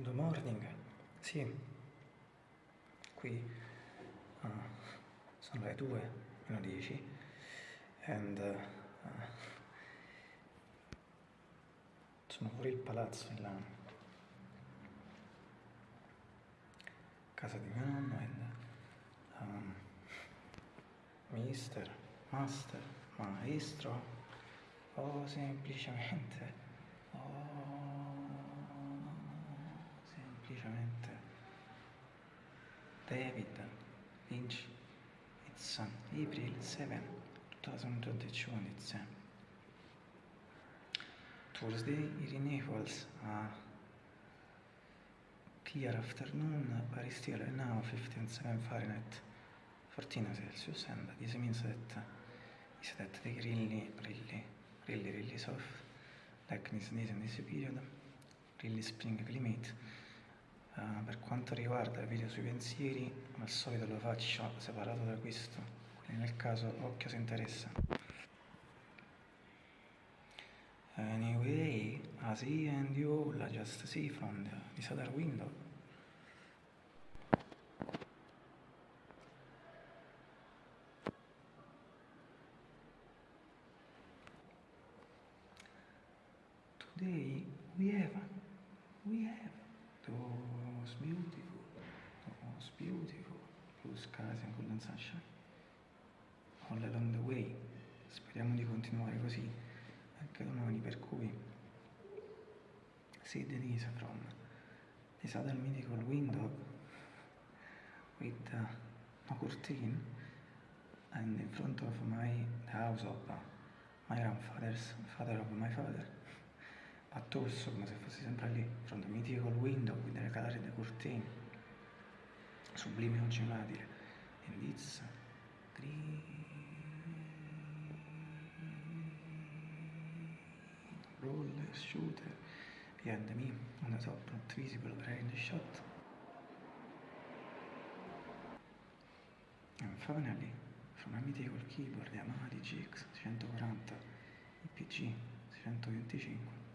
Good morning. Sì. Qui uh, sono le 2 meno 10 and uh, sono fuori il palazzo in là. Casa di mio nonno and um, mister, master, maestro o semplicemente David Lynch it's April 7 2022 and it's Thursday in Naples uh, clear afternoon Paris still now 15.7 Fahrenheit 14 Celsius and this means that is that the really really really really soft like this in this period really spring climate uh, per quanto riguarda il video sui pensieri al solito lo faccio separato da questo quindi nel caso occhio se interessa. Anyway I see and you all just see from the, other window. Today we have, we have beautiful, those beautiful blue skies and golden sunshine. All along the way. Speriamo di continuare così anche domani, per cui. See Denise from this other mythical window with uh, curtain and in front of my the house of uh, my grandfather's father of my father. But also come se fossi sempre lì from the mythical window with the curtain sublime oggi and it's green roller shooter. Behind me. On the top not visible in the shot. And finally from a mythical keyboard Yamaha DGX 640 IPG 625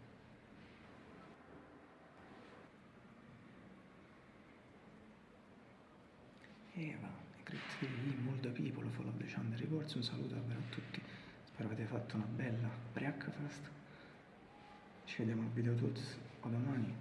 Eva, great day, molto people follow the channel reports, un saluto davvero a tutti, spero avete fatto una bella breakfast, ci vediamo al video tutti o domani